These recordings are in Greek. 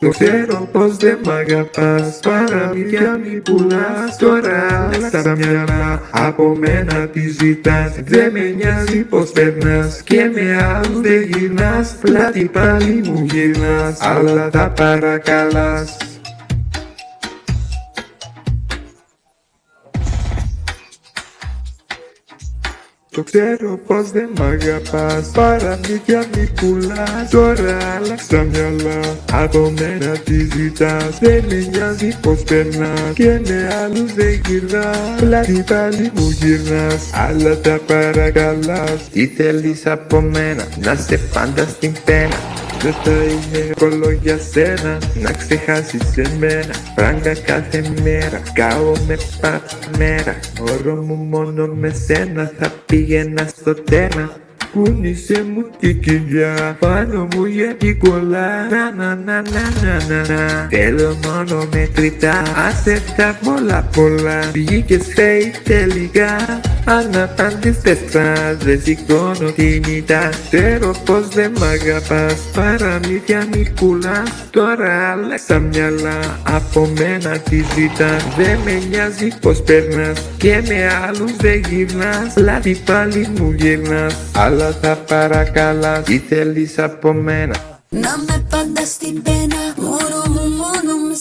Το ξέρω πως δεν μ' αγαπάς Παραμύθια μη πουλάς. Τώρα στα μυαλά Από μένα τη ζητάς. Δεν με νοιάζει πως περνάς Και με άλλους δεν γυρνάς. Πλάτη πάλι μου γυρνάς Αλλά τα παρακαλάς Το ξέρω πως δεν μ' αγαπάς. Παραμύθια μη πουλάς. Τώρα άλλαξα μυαλά. Από μένα τη ζητάς. Δεν με νοιάζει πως περνάς. Και με άλλους δεν γυρνάς. Πλάτη πάλι μου γυρνάς. Αλλά τα παρακαλάς. Τι θέλεις από μένα; Να σε πάντα στην πένα δεν θα είναι εύκολο για σένα να ξεχάσεις εμένα Φράγκα κάθε μέρα, κάω με πάντα μέρα Όρο μου μόνο με σένα θα πήγαινα στο τένα Κούνησε μου την κοιλιά πάνω μου γιατί κολλά Να να να να να να να Θέλω μόνο μετρητά άσε τα πολλά πολλά Βγήκες φέι τελικά Αναπάντης πεθάς δεν σηκώνω την ητά Ξέρω πως δεν μ' αγαπάς. Παραμύθια μη πουλάς. Τώρα άλλαξα μυαλά. Από μένα τη ζητάς. Δεν με νοιάζει πως περνάς. Και με άλλους δεν γυρνάς. Λάδι πάλι μου γυρνάς. Αλλά θα παρακαλάς Τι θέλεις από μένα; Να με πάντα στην πένα Μόνο μου μόνο με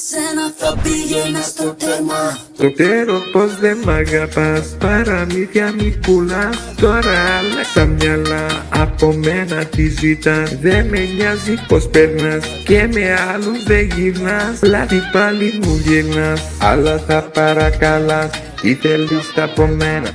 σένα θα πήγαινα στο τέρμα. Το ξέρω πως δεν μ' αγαπάς Παραμύθια μη πουλάς. Τώρα άλλαξα μυαλά Από μένα τη ζητάς. Δεν με νοιάζει πως περνάς Και με άλλους δεν γυρνάς. Λάδι πάλι μου γυρνάς Αλλά θα παρακαλάς Τι θέλεις από μένα;